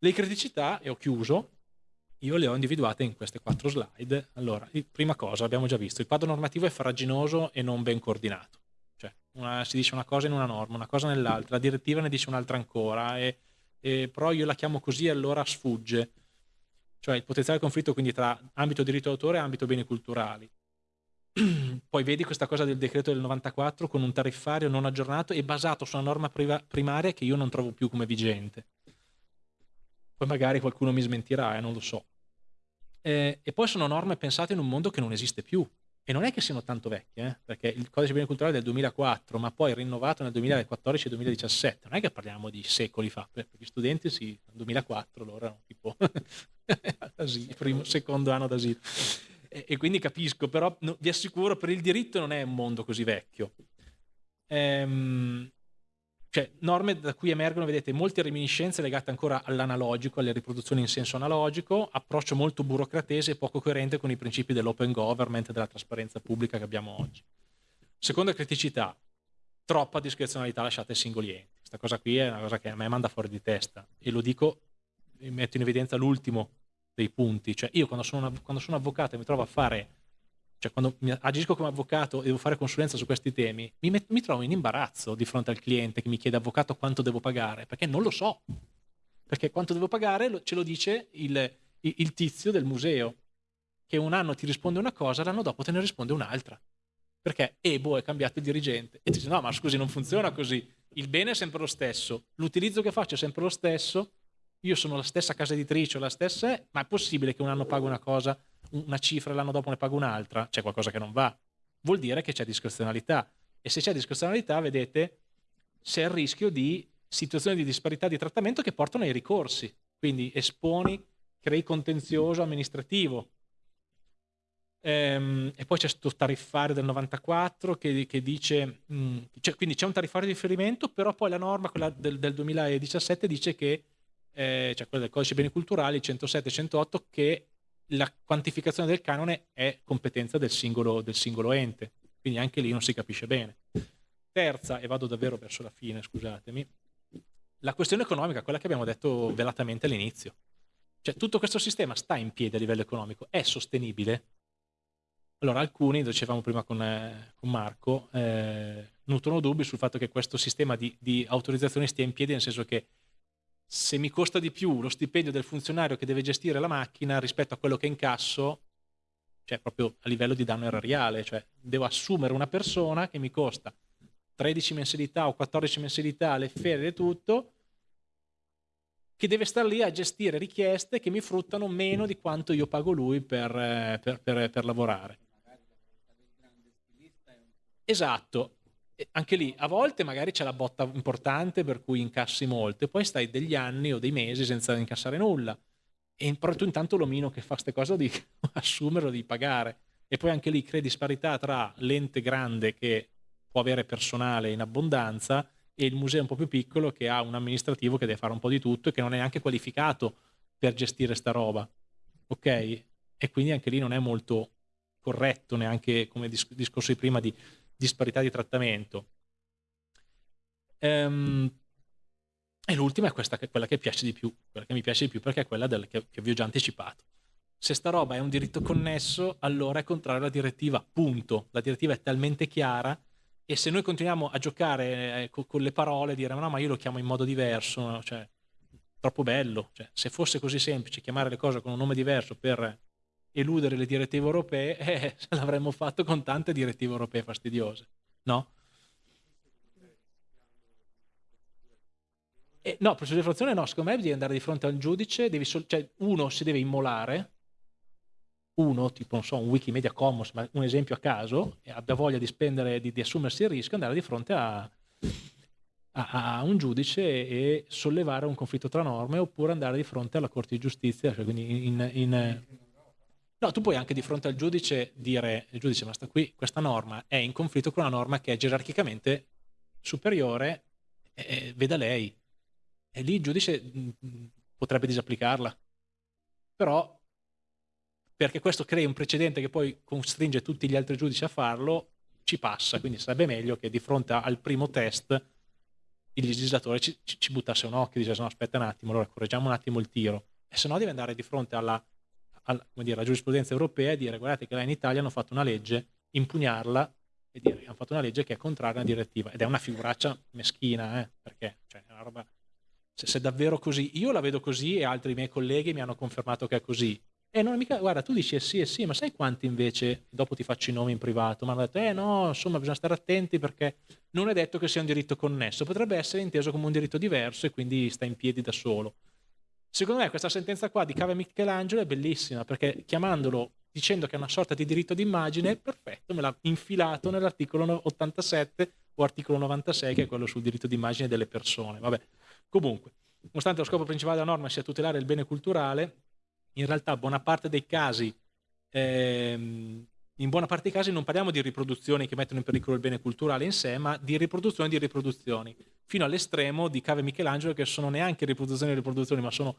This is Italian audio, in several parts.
Le criticità, e ho chiuso, io le ho individuate in queste quattro slide. Allora, prima cosa, abbiamo già visto, il quadro normativo è farraginoso e non ben coordinato. Cioè, una, si dice una cosa in una norma, una cosa nell'altra, la direttiva ne dice un'altra ancora, e, e, però io la chiamo così e allora sfugge. Cioè, il potenziale conflitto quindi tra ambito diritto d'autore e ambito beni culturali. Poi vedi questa cosa del decreto del 94 con un tariffario non aggiornato e basato su una norma primaria che io non trovo più come vigente poi magari qualcuno mi smentirà, eh, non lo so. Eh, e poi sono norme pensate in un mondo che non esiste più. E non è che siano tanto vecchie, eh, perché il codice beni culturali è del 2004, ma poi rinnovato nel 2014 e 2017. Non è che parliamo di secoli fa, per gli studenti sì, nel 2004 loro erano tipo asilo, primo, secondo anno d'asilo. E, e, quindi capisco, però no, vi assicuro, per il diritto non è un mondo così vecchio. Ehm, cioè norme da cui emergono, vedete, molte reminiscenze legate ancora all'analogico, alle riproduzioni in senso analogico, approccio molto burocratese e poco coerente con i principi dell'open government e della trasparenza pubblica che abbiamo oggi. Seconda criticità, troppa discrezionalità lasciata ai singoli enti. Questa cosa qui è una cosa che a me manda fuori di testa e lo dico, metto in evidenza l'ultimo dei punti, cioè io quando sono, una, quando sono avvocato e mi trovo a fare cioè quando agisco come avvocato e devo fare consulenza su questi temi, mi, met- mi, trovo in imbarazzo di fronte al cliente che mi chiede avvocato quanto devo pagare, perché non lo so. Perché quanto devo pagare lo, ce lo dice il, il, tizio del museo, che un anno ti risponde una cosa, l'anno dopo te ne risponde un'altra. Perché Ebo è cambiato il dirigente. E ti dice, no, ma scusi, non funziona così. Il bene è sempre lo stesso, l'utilizzo che faccio è sempre lo stesso, io sono la stessa casa editrice, la stessa ma è possibile che un anno pago una cosa una cifra e l'anno dopo ne pago un'altra, c'è qualcosa che non va. Vuol dire che c'è discrezionalità. E se c'è discrezionalità, vedete, c'è il rischio di situazioni di disparità di trattamento che portano ai ricorsi. Quindi esponi, crei contenzioso amministrativo. Ehm, e poi c'è questo tariffario del 94 che, che dice, mh, mm, cioè, quindi c'è un tariffario di riferimento, però poi la norma, quella del, del 2017, dice che, eh, cioè quella del codice beni culturali, 107 108, che la quantificazione del canone è competenza del singolo, del singolo ente, quindi anche lì non si capisce bene. Terza, e vado davvero verso la fine, scusatemi, la questione economica, quella che abbiamo detto velatamente all'inizio. Cioè tutto questo sistema sta in piedi a livello economico, è sostenibile? Allora alcuni, dicevamo prima con, eh, con Marco, eh, nutrono dubbi sul fatto che questo sistema di, di autorizzazione stia in piedi, nel senso che se mi costa di più lo stipendio del funzionario che deve gestire la macchina rispetto a quello che incasso, cioè proprio a livello di danno erariale, cioè devo assumere una persona che mi costa 13 mensilità o 14 mensilità, le ferie e tutto, che deve stare lì a gestire richieste che mi fruttano meno di quanto io pago lui per, eh, per, per, per lavorare. Esatto, anche lì a volte magari c'è la botta importante per cui incassi molto e poi stai degli anni o dei mesi senza incassare nulla. E però tu intanto l'omino che fa queste cose di assumere o di pagare. E poi anche lì crei disparità tra l'ente grande che può avere personale in abbondanza e il museo un po' più piccolo che ha un amministrativo che deve fare un po' di tutto e che non è neanche qualificato per gestire sta roba. Ok? e quindi anche lì non è molto corretto neanche come discorso di prima di disparità di trattamento. Ehm, e l'ultima è questa, quella che piace di più, quella che mi piace di più perché è quella del, che, che vi ho già anticipato. Se sta roba è un diritto connesso, allora è contrario alla direttiva, punto. La direttiva è talmente chiara e se noi continuiamo a giocare eh, con, con, le parole, dire no ma io lo chiamo in modo diverso, cioè, troppo bello. Cioè, se fosse così semplice chiamare le cose con un nome diverso per eludere le direttive europee, eh, l'avremmo fatto con tante direttive europee fastidiose, no? Eh, no, procedura di infrazione no, secondo me devi andare di fronte al giudice, devi cioè uno si deve immolare, uno, tipo non so, un Wikimedia Commons, ma un esempio a caso, e abbia voglia di spendere, di, di assumersi il rischio, andare di fronte a, a, a, un giudice e sollevare un conflitto tra norme oppure andare di fronte alla Corte di Giustizia, cioè quindi in, in No, tu puoi anche di fronte al giudice dire, il giudice, ma sta qui, questa norma è in conflitto con una norma che è gerarchicamente superiore, eh, veda lei. E lì il giudice mh, mm, potrebbe disapplicarla. Però, perché questo crea un precedente che poi costringe tutti gli altri giudici a farlo, ci passa. Quindi sarebbe meglio che di fronte al primo test il legislatore ci, ci, buttasse un occhio e dicesse no aspetta un attimo, allora correggiamo un attimo il tiro, e se no deve andare di fronte alla, alla, dire, alla giurisprudenza europea e dire guardate che là in Italia hanno fatto una legge, impugnarla e dire hanno fatto una legge che è contraria alla direttiva ed è una figuraccia meschina, eh, perché cioè, è una roba, se, se è davvero così, io la vedo così e altri miei colleghi mi hanno confermato che è così, e non è mica, guarda, tu dici eh sì, eh sì, ma sai quanti invece, dopo ti faccio i nomi in privato, mi hanno detto, eh no, insomma, bisogna stare attenti perché non è detto che sia un diritto connesso, potrebbe essere inteso come un diritto diverso e quindi sta in piedi da solo. Secondo me questa sentenza qua di Cave Michelangelo è bellissima perché chiamandolo, dicendo che è una sorta di diritto d'immagine, perfetto, me l'ha infilato nell'articolo 87 o articolo 96 che è quello sul diritto d'immagine delle persone. Vabbè, comunque, nonostante lo scopo principale della norma sia tutelare il bene culturale, in realtà buona parte dei casi, ehm, in buona parte dei casi non parliamo di riproduzioni che mettono in pericolo il bene culturale in sé, ma di riproduzioni di riproduzioni, fino all'estremo di Cave Michelangelo che sono neanche riproduzioni di riproduzioni, ma sono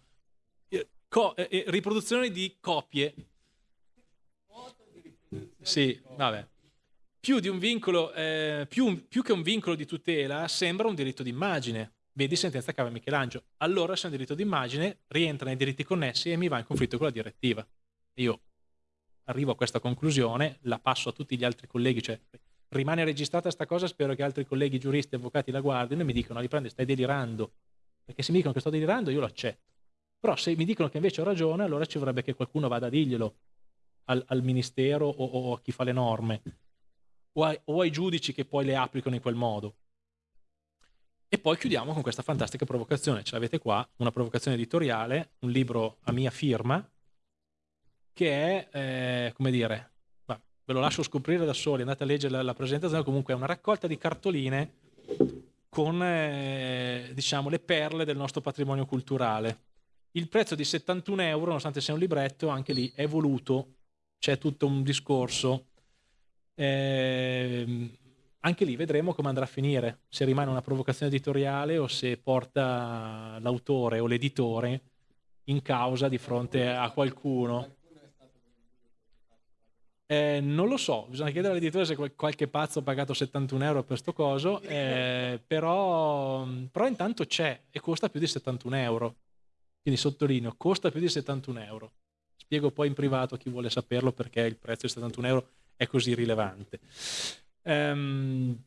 eh, eh, eh, riproduzioni di copie. Sì, vabbè. Più, vincolo, eh, più, più che un vincolo di tutela, sembra un diritto d'immagine vedi sentenza cava Michelangelo. Allora se è un diritto d'immagine rientra nei diritti connessi e mi va in conflitto con la direttiva. Io arrivo a questa conclusione, la passo a tutti gli altri colleghi, cioè rimane registrata questa cosa, spero che altri colleghi giuristi e avvocati la guardino e mi dicono, riprende, stai delirando, perché se mi dicono che sto delirando io lo accetto. Però se mi dicono che invece ho ragione, allora ci vorrebbe che qualcuno vada a dirglielo al, al ministero o, o, a chi fa le norme, o, ai, o ai giudici che poi le applicano in quel modo. E poi chiudiamo con questa fantastica provocazione. Ce l'avete qua, una provocazione editoriale, un libro a mia firma, che è, eh, come dire, bah, ve lo lascio scoprire da soli, andate a leggere la, la presentazione, comunque è una raccolta di cartoline con, eh, diciamo, le perle del nostro patrimonio culturale. Il prezzo di 71 euro, nonostante sia un libretto, anche lì è voluto, c'è tutto un discorso. Eh, anche lì vedremo come andrà a finire, se rimane una provocazione editoriale o se porta l'autore o l'editore in causa di fronte a qualcuno. Eh, non lo so, bisogna chiedere all'editore se qualche pazzo ha pagato 71 euro per questo coso, eh, però, però, intanto c'è e costa più di 71 euro. Quindi sottolineo, costa più di 71 euro. Spiego poi in privato a chi vuole saperlo perché il prezzo di 71 euro è così rilevante. Um,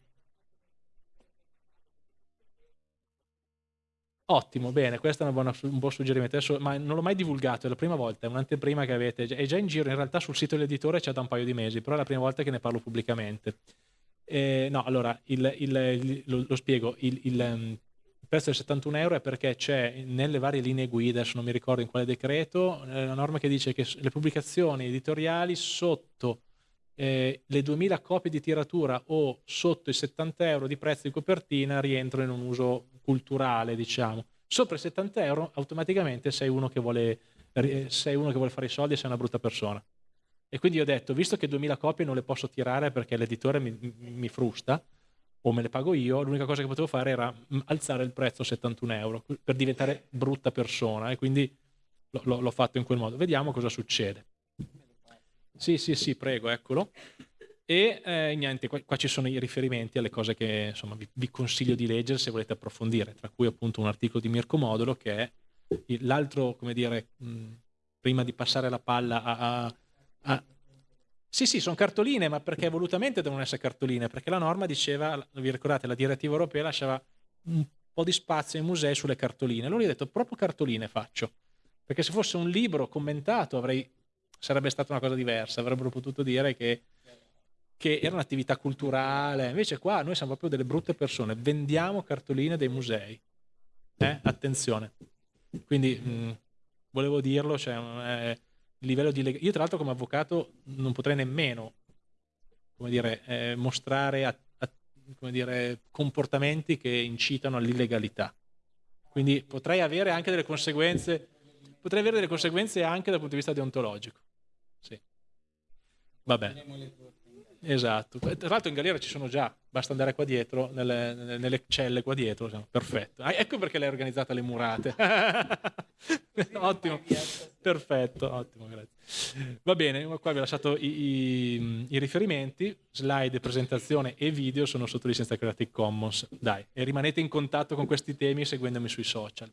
Ottimo, bene, questo è buona, un buon suggerimento. Adesso, ma non l'ho mai divulgato, è la prima volta, è un'anteprima che avete, è già in giro, in realtà sul sito dell'editore c'è da un paio di mesi, però è la prima volta che ne parlo pubblicamente. Eh, no, allora, il, il, il, lo, lo, spiego, il, um, prezzo del 71 euro è perché c'è nelle varie linee guida, adesso non mi ricordo in quale decreto, eh, la norma che dice che le pubblicazioni editoriali sotto eh, le 2000 copie di tiratura o sotto i 70 euro di prezzo di copertina rientrano in un uso culturale, diciamo. Sopra i 70 euro automaticamente sei uno che vuole, sei uno che vuole fare i soldi e sei una brutta persona. E quindi ho detto, visto che 2000 copie non le posso tirare perché l'editore mi, mi frusta, o me le pago io, l'unica cosa che potevo fare era alzare il prezzo a 71 euro per diventare brutta persona e quindi l'ho fatto in quel modo. Vediamo cosa succede. Sì, sì, sì, prego, eccolo. E eh, niente, qua, qua, ci sono i riferimenti alle cose che insomma, vi, vi, consiglio di leggere se volete approfondire, tra cui appunto un articolo di Mirko Modulo che è l'altro, come dire, mh, prima di passare la palla a, a, a... Sì, sì, sono cartoline, ma perché volutamente devono essere cartoline? Perché la norma diceva, vi ricordate, la direttiva europea lasciava un po' di spazio ai musei sulle cartoline. Allora io ho detto, proprio cartoline faccio. Perché se fosse un libro commentato avrei sarebbe stata una cosa diversa, avrebbero potuto dire che, che era un'attività culturale, invece qua noi siamo proprio delle brutte persone, vendiamo cartoline dei musei, eh? attenzione. Quindi mh, volevo dirlo, cioè, eh, livello di leg- io tra l'altro come avvocato non potrei nemmeno come dire, eh, mostrare a, a, come dire, comportamenti che incitano all'illegalità. Quindi potrei avere anche delle conseguenze, potrei avere delle conseguenze anche dal punto di vista deontologico. Vabbè. Esatto. Tra l'altro in galera ci sono già, basta andare qua dietro, nelle, nelle celle qua dietro. Perfetto. Ah, ecco perché l'hai organizzata le murate. ottimo. Perfetto, ottimo, grazie. Va bene, qua vi ho lasciato i, i, i, riferimenti, slide, presentazione e video sono sotto licenza Creative Commons. Dai, e rimanete in contatto con questi temi seguendomi sui social.